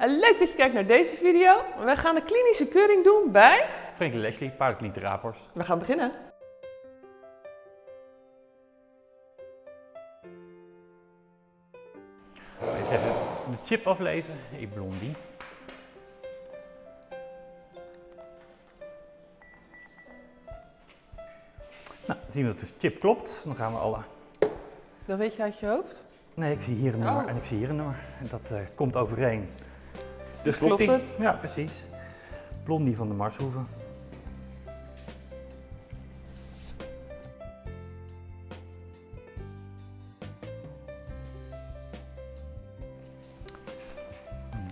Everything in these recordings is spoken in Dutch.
En leuk dat je kijkt naar deze video. We gaan een klinische keuring doen bij... Frank Leslie, paardenkliniek Rapors. We gaan beginnen. Eens even de chip aflezen. Hey blondie. Nou, dan zien we dat de chip klopt. Dan gaan we alle... Dat weet je uit je hoofd? Nee, ik zie hier een nummer Oh. en ik zie hier een nummer. En dat eh, komt overeen. Dus klopt klopt het? Ja, precies. Blondie van de Marshoeven.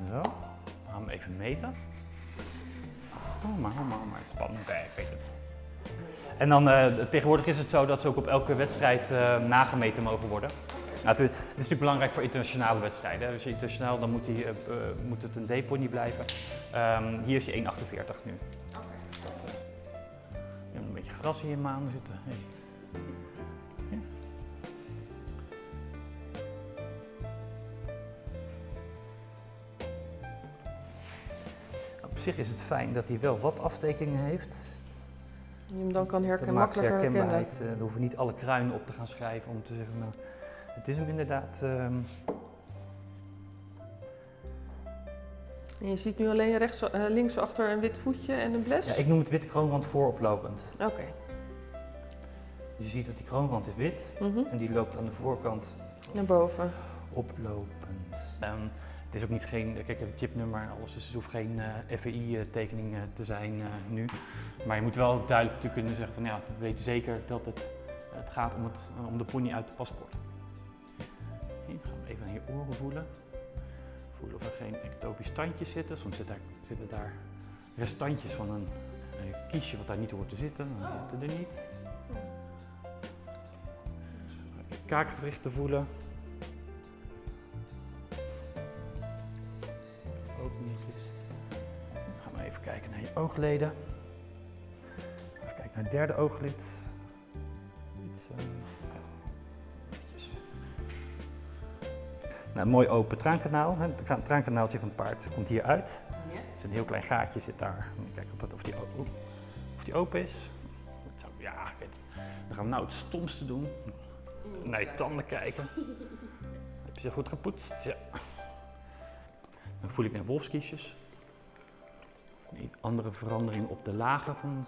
Zo, we gaan hem even meten. Oh, maar, oh, maar, maar, spannend, ik weet het. En dan eh, tegenwoordig is het zo dat ze ook op elke wedstrijd eh, nagemeten mogen worden. Nou, het, is natuurlijk belangrijk voor internationale wedstrijden. Dus internationaal dan moet, die, eh, eh, moet het een D-pony blijven. Ehm, hier is hij 1,48 nu. Dat, eh, je hebt een beetje gras in je maan zitten. Hey. Ja. Op zich is het fijn dat hij wel wat aftekeningen heeft. Je hem dan kan Dat herkennen, maakt makkelijker herkennen. herkenbaarheid. Uh, we hoeven niet alle kruinen op te gaan schrijven om te zeggen, nou, het is hem inderdaad. ehm, En je ziet nu alleen rechts, eh, links achter een wit voetje en een bles? ja, ik noem het wit kroonrand vooroplopend. Oké. Dus je ziet dat die kroonrand is wit Mhm. en die loopt aan de voorkant Naar boven. oplopend. Ehm, het is ook niet geen, kijk, het chipnummer en alles, dus het hoeft geen FEI-tekening eh, te zijn eh, nu. Maar je moet wel duidelijk te kunnen zeggen van ja, we weten zeker dat het, het gaat om, het, om de pony uit het paspoort. Aan je oren voelen. Voelen of er geen ectopisch tandjes zitten. Soms zit daar, zitten daar restantjes van een, een kiesje wat daar niet hoort te zitten. Dan zitten er niet. Kaakgewrichten voelen. Ook netjes. Gaan we even kijken naar je oogleden. Even kijken naar het derde ooglid. Nou, een mooi open traankanaal. hè. Het tra- traankanaaltje van het paard komt hier uit. Ja. Is een heel klein gaatje zit daar. Moet je Kijken of, dat, of, die, o- oeh, of die open is. Ja, ik weet het. Dan gaan we nou het stomste doen. Naar je tanden kijken. Heb je ze goed gepoetst? Ja. Dan voel ik mijn wolfskiesjes. Een andere verandering op de lagen van.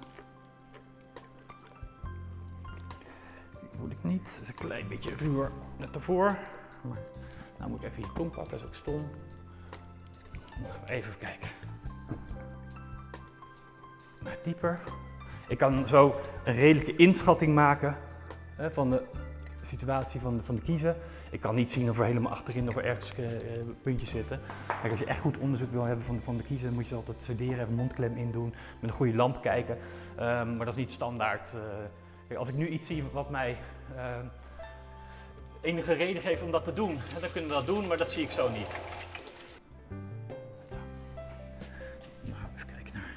Die voel ik niet. Dat is een klein beetje ruwer net ervoor. Maar nou moet ik even je tong pakken, dat is ook stom. Even kijken. Nou, dieper. Ik kan zo een redelijke inschatting maken hè, van de situatie van de, van de kiezen. Ik kan niet zien of er helemaal achterin of er ergens eh, eh, puntjes zitten. Kijk, als je echt goed onderzoek wil hebben van, de- van de kiezen, moet je ze altijd sederen, even mondklem in doen, met een goede lamp kijken. Ehm, maar dat is niet standaard. eh. Als ik nu iets zie wat mij ehm, enige reden geeft om dat te doen, dan kunnen we dat doen, maar dat zie ik zo niet. Nu gaan we even kijken naar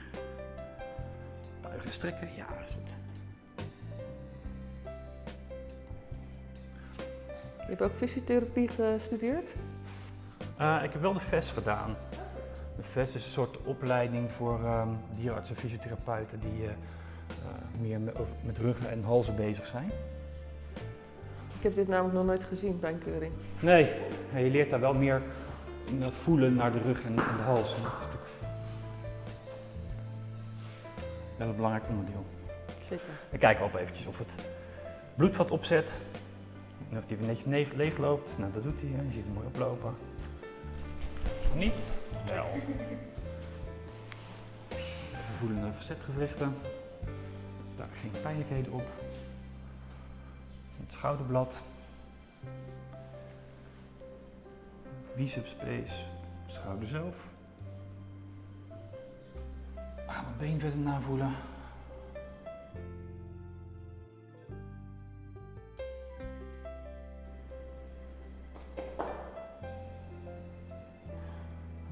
buigen en strekken. Ja, is goed. Je hebt ook fysiotherapie gestudeerd? Eh, ik heb wel de VES gedaan. De VES is een soort opleiding voor ehm dierenartsen en fysiotherapeuten die eh, eh, meer met, met ruggen en halzen bezig zijn. Ik heb dit namelijk nog nooit gezien bij een keuring. Nee, je leert daar wel meer in dat voelen naar de rug en, en de hals. Dat is natuurlijk wel een belangrijk onderdeel. Zeker. Dan kijken we altijd eventjes of het bloedvat opzet. En of die weer netjes ne- leeg loopt. Nou, dat doet hij. Je ziet hem mooi oplopen. Niet? Wel. We voelen de facetgewrichten. Daar geen pijnlijkheden op. Het schouderblad. Biceps space. Schouder zelf. Gaan mijn been verder navoelen.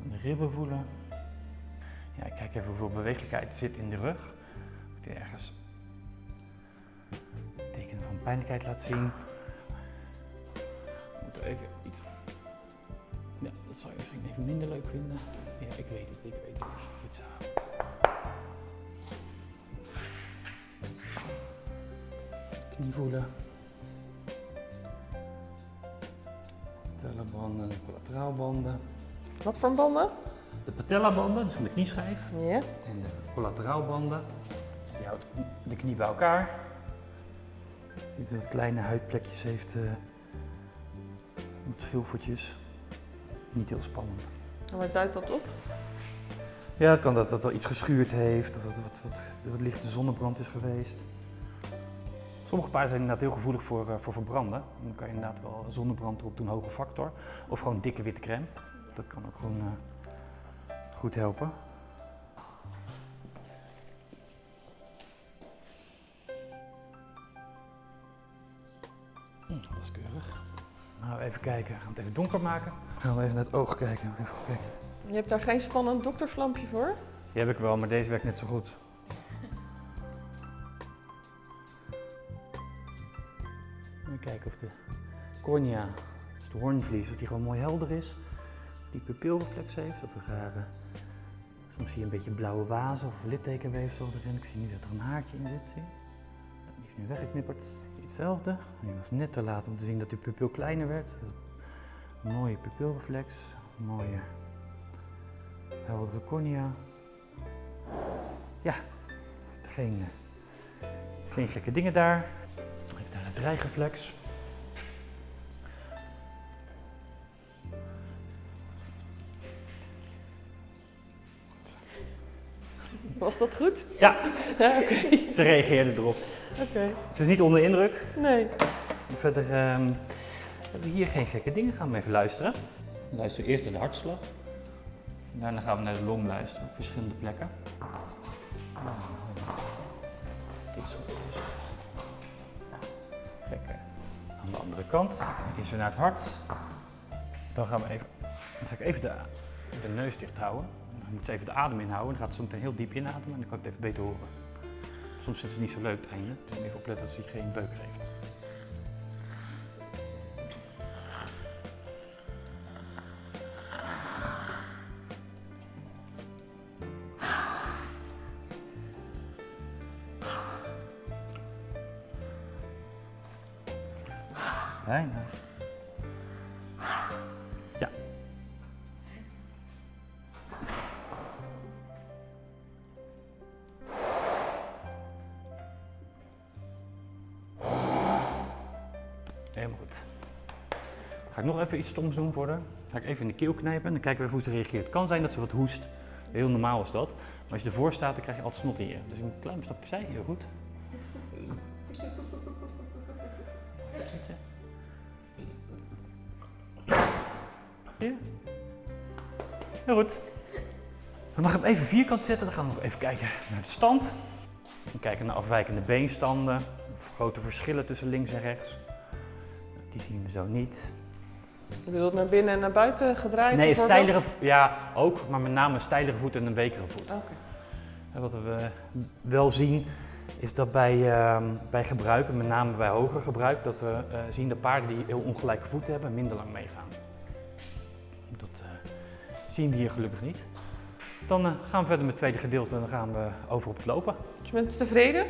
De ribben voelen. Ja, kijk even hoeveel bewegelijkheid zit in de rug. Ergens pijnlijkheid laat zien. We moeten even iets. Ja, dat zou je misschien even minder leuk vinden. Ja, ik weet het, ik weet het. Goed zo. Knie voelen. Patellabanden, collateraalbanden. Wat voor banden? De patellabanden, dus van de knieschijf. Ja. En de collateraalbanden. Dus die houdt de knie bij elkaar. Ziet dat het kleine huidplekjes heeft. eh met schilfertjes. Niet heel spannend. En waar duidt dat op? Ja, het kan dat dat er iets geschuurd heeft of dat er wat, wat, wat lichte zonnebrand is geweest. Sommige paarden zijn inderdaad heel gevoelig voor, eh, voor verbranden. Dan kan je inderdaad wel zonnebrand erop doen, hoge factor. Of gewoon dikke witte crème. Dat kan ook gewoon eh, goed helpen. Nou, even kijken. Gaan we het even donker maken. Gaan we even naar het oog kijken. Even kijken. Je hebt daar geen spannend dokterslampje voor? Die heb ik wel, maar deze werkt net zo goed. Even kijken of de cornea, dus de hoornvlies, of die gewoon mooi helder is. Of die pupilreflex heeft, of een rare... Soms zie je een beetje blauwe wazen of littekenweefsel erin. Ik zie nu dat er een haartje in zit, zie je? Die is nu weggeknipperd. Hetzelfde. Die was net te laat om te zien dat die pupil kleiner werd. Een mooie pupilreflex, een mooie heldere cornea. Ja, geen, geen gekke dingen daar. Even daar het dreigeflex. Was dat goed? Ja, Ja, oké. ze reageerde erop. Oké. Het is niet onder indruk. Nee. Verder ehm, hebben we hier geen gekke dingen. Gaan we even luisteren. We luisteren eerst naar de hartslag. Daarna gaan we naar de long luisteren op verschillende plekken. Dit is goed. dit eh, aan de andere kant. Eerst weer naar het hart. Dan gaan we even, dan ga ik even de, de neus dicht houden. Moet ze even de adem inhouden. Dan gaat ze meteen heel diep inademen en dan kan ik het even beter horen. Soms is het niet zo leuk het einde, dus even opletten dat ze geen beuk geeft. Bijna. Nog even iets stoms doen voor haar. Ga ik even in de keel knijpen en dan kijken we even hoe ze reageert. Het kan zijn dat ze wat hoest. Heel normaal is dat. Maar als je ervoor staat, dan krijg je altijd snot in je. Dus een klein stapje opzij, heel goed. Ja. Heel goed. Dan mag hem even vierkant zetten. Dan gaan we nog even kijken naar de stand. We kijken naar afwijkende beenstanden. Of grote verschillen tussen links en rechts. Die zien we zo niet. Je bedoelt naar binnen en naar buiten gedraaid? Nee, vo- ja ook, maar met name een stijlere voet en een wekere voet. En Wat we wel zien is dat bij, ehm, bij gebruik, en met name bij hoger gebruik, dat we eh, zien dat paarden die heel ongelijke voeten hebben minder lang meegaan. Dat eh, zien we hier gelukkig niet. Dan eh, gaan we verder met het tweede gedeelte en dan gaan we over op het lopen. Dus je bent tevreden?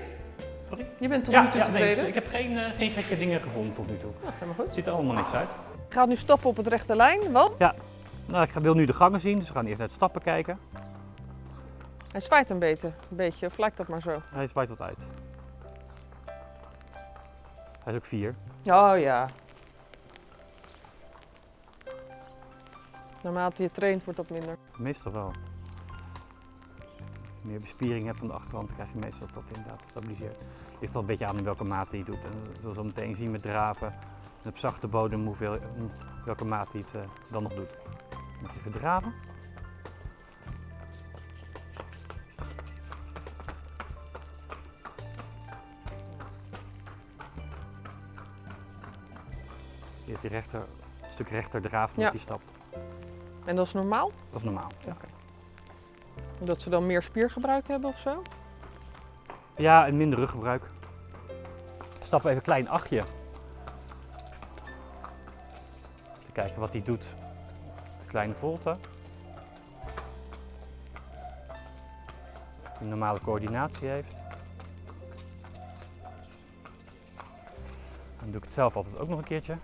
Sorry? Je bent tot nu toe tevreden? ik heb geen, geen gekke dingen gevonden tot nu toe. Nou, helemaal goed. Het ziet er allemaal niks uit. Ik ga nu stoppen op het rechte lijn, want Nou, ik ga- wil nu de gangen zien, dus we gaan eerst naar het stappen kijken. hij zwaait een beetje, een beetje. Of lijkt dat maar zo? Hij zwaait wat uit. Hij is ook vier. Oh ja. Naarmate je traint wordt dat minder. Meestal wel. Als je meer bespiering hebt van de achterhand, krijg je meestal dat dat inderdaad stabiliseert. Ligt al een beetje aan in welke mate je doet. En we zullen zo meteen zien met draven en op zachte bodem hoeveel, welke mate je het eh, dan nog doet. Mag je even draven. Je hebt die rechter, een stuk rechter draaf met Ja. die stapt. En dat is normaal? Dat is normaal. Ja. Dat ze dan meer spiergebruik hebben of zo? Ja, en minder ruggebruik. Stap even een klein achtje. Kijken wat hij doet. Te kleine volte. Die normale coördinatie heeft. Dan doe ik het zelf altijd ook nog een keertje.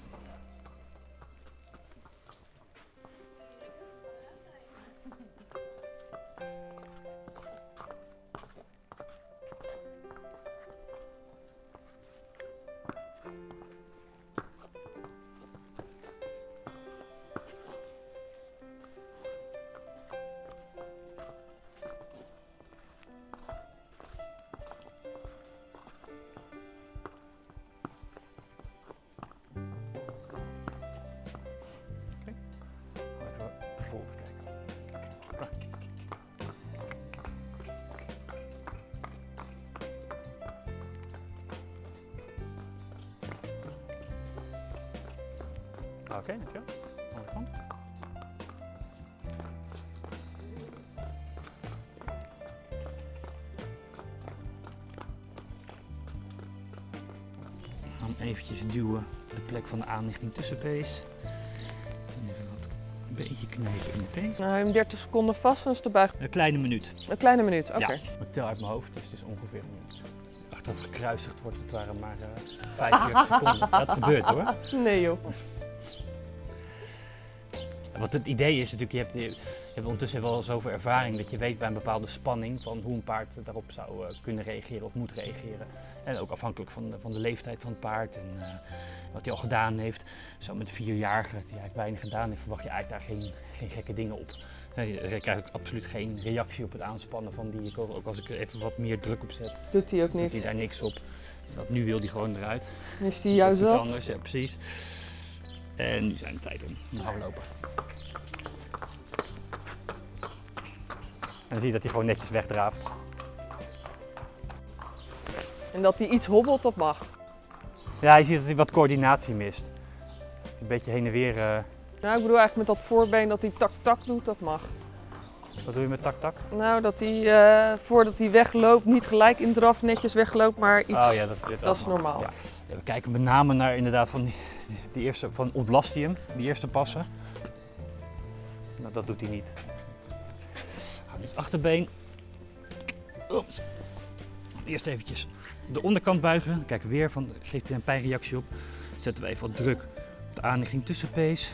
Oké, dankjewel. Andere kant. Ik ga hem eventjes duwen de plek van de aanlichting tussenpees. En even wat een beetje knijpen in de pees. Nou, hem 30 seconden vast en is de buig. Een kleine minuut. Een kleine minuut, oké. Ja. Ik tel uit mijn hoofd, dus het is ongeveer een minuut. Achteraf gekruisigd wordt het waren maar eh 45 seconden. Dat gebeurt hoor. Nee joh. Wat het idee is natuurlijk, je hebt, je hebt ondertussen wel zoveel ervaring dat je weet bij een bepaalde spanning van hoe een paard daarop zou eh, kunnen reageren of moet reageren. En ook afhankelijk van de, van de leeftijd van het paard en eh, wat hij al gedaan heeft. Zo met een vierjarige die eigenlijk weinig gedaan heeft, verwacht je eigenlijk daar geen, geen gekke dingen op. Je krijgt ook absoluut geen reactie op het aanspannen van die. Ook als ik er even wat meer druk op zet, Doet hij ook doet niet. hij daar niks op. Dat, nu wil hij gewoon eruit. Is hij juist dat is iets anders, ja precies. En nu zijn de tijd om. Nu gaan we lopen. En dan zie je dat hij gewoon netjes wegdraaft. En dat hij iets hobbelt, dat mag. Ja, je ziet dat hij wat coördinatie mist. Het is een beetje heen en weer. eh, Nou, ik bedoel eigenlijk met dat voorbeen dat hij tak-tak doet, dat mag. wat doe je met tak-tak? Nou, dat hij eh, voordat hij wegloopt niet gelijk in draf netjes wegloopt, maar iets. Oh ja, dat, dat, dat is normaal. Ja. We kijken met name naar inderdaad van die, die eerste, van ontlast hij hem, die eerste passen. Nou, dat doet hij niet. Gaan dus achterbeen. Oeps. Eerst eventjes de onderkant buigen. Kijken weer van, geeft hij een pijnreactie op. Zetten we even wat druk op de aanlichting tussenpees.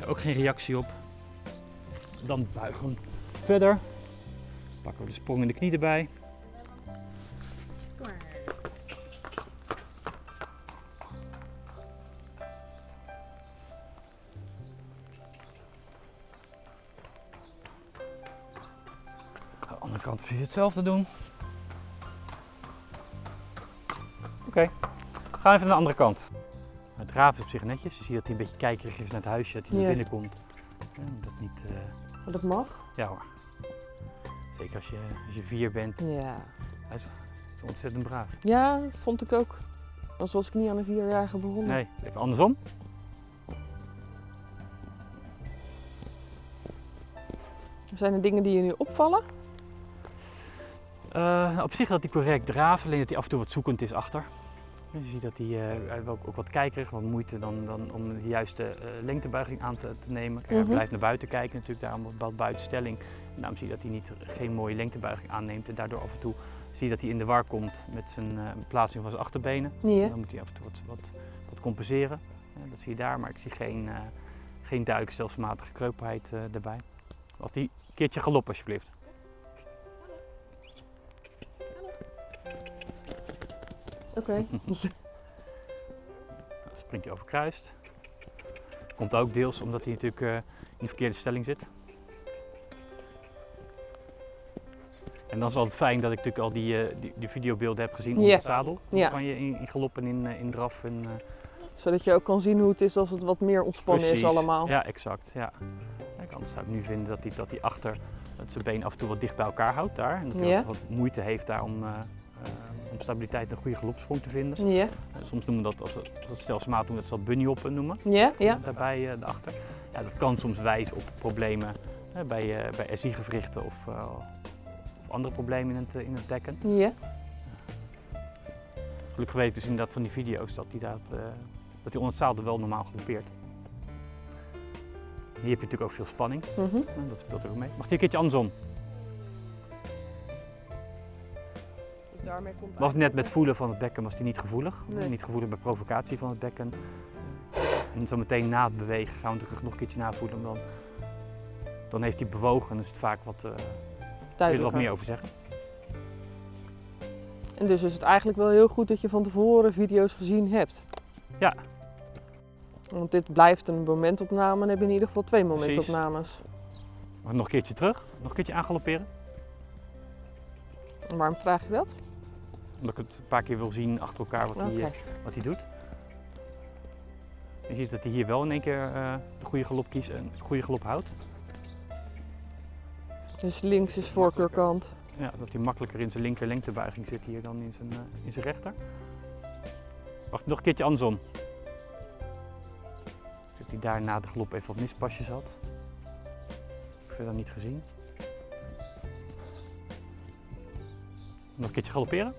Ja, ook geen reactie op. Dan buigen we verder. Pakken we de sprong in de knie erbij. Aan de hetzelfde doen. Oké, we gaan even naar de andere kant. Het draven is op zich netjes. Je ziet dat hij een beetje kijkerig is naar het huisje, dat hij Ja. naar binnen komt. Dat niet, eh, Maar dat mag. ja hoor. Zeker als je, als je vier bent, Ja. is ontzettend braaf. Ja, dat vond ik ook. Anders was ik niet aan een vierjarige begonnen. Nee, even andersom. Zijn er dingen die je nu opvallen? Eh, op zich dat hij correct draaft, alleen dat hij af en toe wat zoekend is achter. Dus je ziet dat hij, eh, hij ook, ook wat kijkerig, wat moeite dan, dan om de juiste eh, lengtebuiging aan te, te nemen. Kijk, Mhm. Hij blijft naar buiten kijken natuurlijk, daarom bepaald buitenstelling. En daarom zie je dat hij niet, geen mooie lengtebuiging aanneemt en daardoor af en toe zie je dat hij in de war komt met zijn plaatsing van zijn achterbenen. Dan moet hij af en toe wat, wat, wat compenseren. Dat zie je daar, maar ik zie geen, geen duidelijk stelselmatige kreupelheid erbij. Wat die een keertje galop alsjeblieft. Oké. Dan springt hij over kruist. Komt ook deels omdat hij natuurlijk eh, in de verkeerde stelling zit. En dan is het altijd fijn dat ik natuurlijk al die, eh, die, die videobeelden heb gezien onder Ja. het zadel. Ja. Van je in, in galop en in, eh, in draf. En, Zodat je ook kan zien hoe het is als het wat meer ontspannen is allemaal. Ja, exact. Ja. Kijk, anders zou ik nu vinden dat hij, dat hij achter dat zijn been af en toe wat dicht bij elkaar houdt daar. En dat hij wat, moeite heeft daar om, om stabiliteit en een goede galopsprong te vinden. Ja. Eh, soms noemen we dat, als het, als het stelselmatig doen, dat ze dat bunny hoppen noemen. Ja, ja. daarbij eh, daarachter. Ja, dat kan soms wijzen op problemen eh, bij, eh bij SI-gewrichten of, eh, of andere problemen in het, eh, in het dekken. Ja. Gelukkig weet ik dus inderdaad van die video's dat hij dat, eh, dat hij onder het zadel wel normaal galoppeert. Hier heb je natuurlijk ook veel spanning. Mhm. Dat speelt er ook mee. Mag die een keertje andersom? Daarmee komt Was net met voelen van het bekken was die niet gevoelig. Nee. Niet gevoelig bij provocatie van het bekken. En zo meteen na het bewegen gaan we natuurlijk nog een keertje navoelen. Dan, dan heeft hij bewogen en is het vaak wat, eh kun je er wat meer over zeggen. En dus is het eigenlijk wel heel goed dat je van tevoren video's gezien hebt. Ja. Want dit blijft een momentopname en heb je in ieder geval twee momentopnames. Maar nog een keertje terug, nog een keertje aangalopperen. En waarom vraag je dat? Omdat ik het een paar keer wil zien achter elkaar wat hij Oké. eh, wat hij doet. Je ziet dat hij hier wel in één keer eh, de goede galop kiest en de goede galop houdt. Dus links is voorkeurkant. Ja, dat hij makkelijker in zijn linker lengtebuiging zit hier dan in zijn, eh, in zijn rechter. Wacht, nog een keertje andersom. Dat hij daar na de galop even wat mispasjes had. Heb ik verder niet gezien. Nog een keertje galopperen.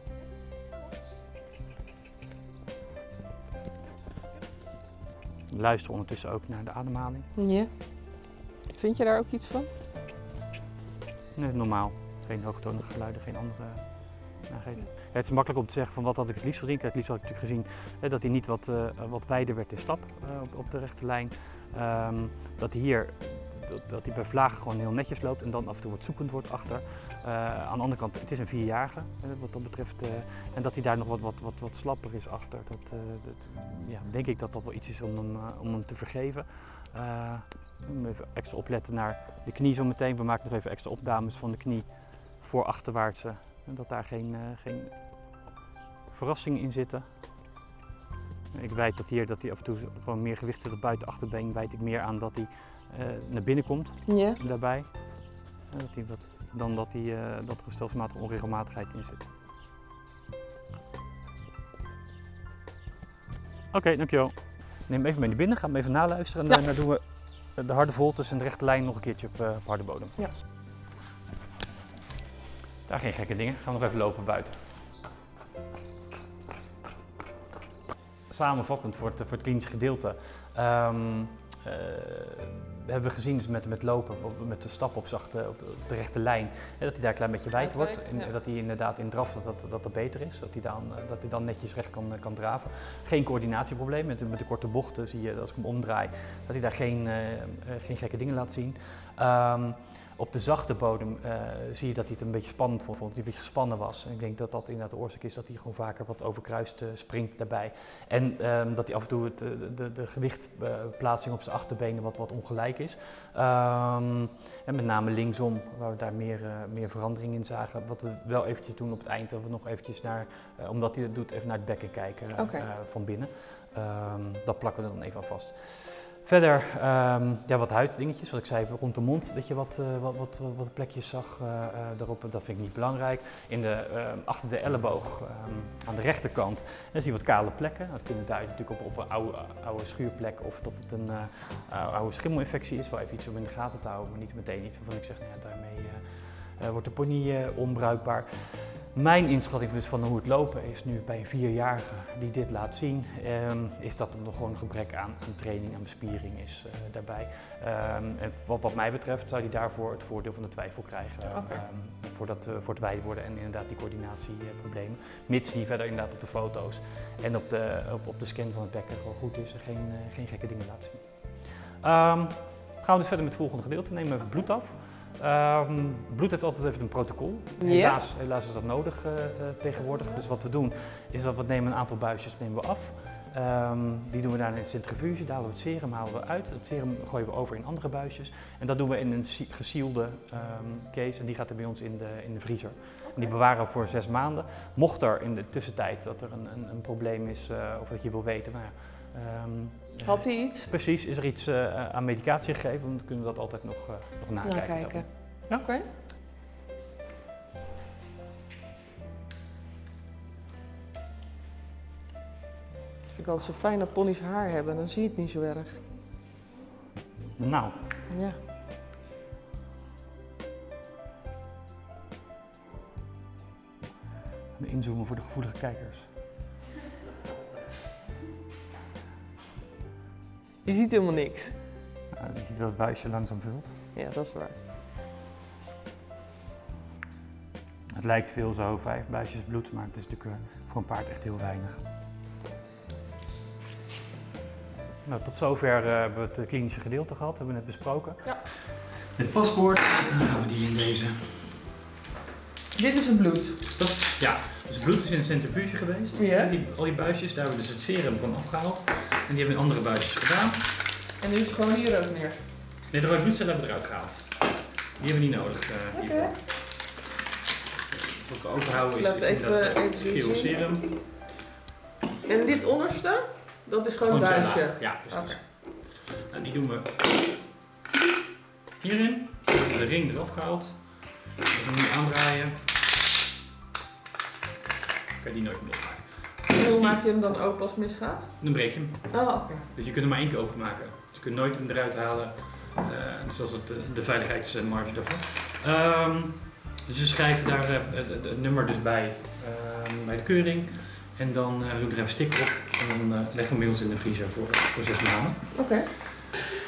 Luister ondertussen ook naar de ademhaling. Ja. Vind je daar ook iets van? Nee, normaal. Geen hoogtonige geluiden, geen andere. Ja, het is makkelijk om te zeggen van wat had ik het liefst gezien. Het liefst had ik natuurlijk gezien hè, dat hij niet wat, eh, wat wijder werd in stap eh, op, op de rechte lijn. Ehm, dat hij hier dat, hij bij vlagen gewoon heel netjes loopt en dan af en toe wat zoekend wordt achter. Eh, aan de andere kant, het is een vierjarige eh, wat dat betreft. eh, en dat hij daar nog wat, wat, wat, wat slapper is achter. Dat, ja, denk ik dat dat wel iets is om hem, om hem te vergeven. Even extra opletten naar de knie zo meteen. We maken nog even extra opnames van de knie voor achterwaartse. Dat daar geen, geen verrassingen in zitten. Ik wijd dat hier dat hij af en toe gewoon meer gewicht zit op buiten achterbeen. Wijd ik meer aan dat hij eh, naar binnen komt Ja. daarbij. Dat hij wat, dan dat, hij, eh, dat er een stelselmatige onregelmatigheid in zit. Oké, dankjewel. Neem hem even mee naar binnen, ga hem even naluisteren en Ja. daarna doen we de harde voltes en de rechte lijn nog een keertje op, eh, op harde bodem. Ja. Daar geen gekke dingen, gaan we nog even lopen buiten. Samenvattend voor het, voor het klinische gedeelte. Eh, hebben we gezien dus met, met lopen, op- met de stap op, zachte, op de rechte lijn, hè, dat hij daar een klein beetje wijd wordt. En ja. dat hij inderdaad in draf dat, dat, dat beter is. Dat hij dan, eh, dat hij dan netjes recht kan, kan draven. Geen coördinatieprobleem. Met, de- met de korte bochten zie je, als ik hem omdraai, dat hij daar geen, eh, geen gekke dingen laat zien. Ehm, op de zachte bodem eh, zie je dat hij het een beetje spannend vond, dat hij een beetje gespannen was. En ik denk dat dat inderdaad de oorzaak is dat hij gewoon vaker wat overkruist eh, springt daarbij. En ehm, dat hij af en toe het, eh, de, de gewichtplaatsing op zijn achterbenen wat, wat ongelijk is. Ehm, en met name linksom, waar we daar meer, meer verandering in zagen. Wat we wel eventjes doen op het eind, dat we nog eventjes naar, omdat hij dat doet, even naar het bekken kijken van binnen. Ehm, dat plakken we er dan even aan vast. Verder, ehm, ja, wat huiddingetjes, wat ik zei, rond de mond, dat je wat, eh, wat, wat, wat, plekjes zag eh, daarop, dat vind ik niet belangrijk. In de, ehm, achter de elleboog, ehm, aan de rechterkant, zie je wat kale plekken. Dat kunnen duiden natuurlijk op, een oude, oude schuurplek of dat het een oude- schimmelinfectie is. Wel even iets om in de gaten te houden, maar niet meteen iets waarvan ik zeg, nou ja, daarmee wordt de pony onbruikbaar. Mijn inschatting dus van hoe het lopen is nu bij een vierjarige die dit laat zien, ehm, is dat er nog gewoon een gebrek aan, aan training en bespiering is eh, daarbij. Ehm, en wat, wat mij betreft zou hij daarvoor het voordeel van de twijfel krijgen ehm, voor, dat, eh, voor het wijd worden en inderdaad die coördinatieproblemen. Mits die verder inderdaad op de foto's en op de, op, op de scan van het bekken gewoon goed is en geen, eh, geen gekke dingen laat zien. Gaan we dus verder met het volgende gedeelte. Nemen we even bloed af. Ehm, bloed heeft altijd even een protocol. Helaas, helaas is dat nodig eh, eh, tegenwoordig. Dus wat we doen is dat we nemen een aantal buisjes nemen we af. Ehm, die doen we daar in de centrifuge, daar halen we het serum halen we uit. Het serum gooien we over in andere buisjes. En dat doen we in een si- gesielde ehm, case en die gaat er bij ons in de, in de vriezer. En die bewaren we voor zes maanden. Mocht er in de tussentijd dat er een, een, een probleem is eh, of dat je wil weten, nou eh, Had hij iets? Precies, is er iets eh, aan medicatie gegeven, dan kunnen we dat altijd nog, eh, nog nakijken. Nakijken. Ja. Oké. Vind ik altijd zo fijn dat ponies haar hebben, dan zie je het niet zo erg. Naald. Ja. Even Inzoomen voor de gevoelige kijkers. Je ziet helemaal niks. Nou, je ziet dat het buisje langzaam vult. Ja, dat is waar. Het lijkt veel zo, vijf buisjes bloed, maar het is natuurlijk eh, voor een paard echt heel weinig. Nou, tot zover eh, hebben we het eh, klinische gedeelte gehad, hebben we net besproken. Ja. Het paspoort, en dan gaan we die in deze. Dit is het bloed. Dat, ja, dus het bloed is in een centrifuge geweest. Ja. Die, al die buisjes, daar hebben we dus het serum van afgehaald. En die hebben we in andere buisjes gedaan. En nu is het gewoon hier ook neer. Nee, de rode bloedcellen hebben we eruit gehaald. Die hebben we niet nodig Oké. hiervoor. Wat we overhouden is, is even- inderdaad eh, geel serum. En dit onderste, dat is gewoon een buisje. Ja, precies. Oké. En die doen we hierin. De ring eraf gehaald. We gaan nu aandraaien. Kan je die nooit meer losmaken. En hoe maak je hem dan open als het misgaat? Dan breek je hem. Oh, oké. Dus je kunt hem maar één keer openmaken. Dus je kunt nooit hem eruit halen. eh zoals het, eh, de veiligheidsmarge daarvan. Ehm, dus we schrijven daar eh, het, nummer dus bij, ehm, bij de keuring. En dan eh, doen we er even sticker op. En dan leggen we hem bij ons in de vriezer voor, voor zes maanden. Oké.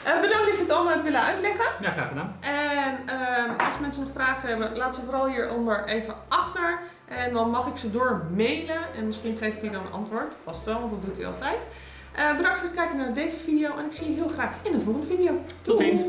Eh, bedankt dat je het allemaal hebt willen uitleggen. Ja, graag gedaan. En ehm, als mensen nog vragen hebben, laat ze vooral hieronder even achter. En dan mag ik ze door mailen. En misschien geeft hij dan een antwoord. Vast wel, want dat doet hij altijd. Eh, bedankt voor het kijken naar deze video. En ik zie je heel graag in de volgende video. Tot ziens.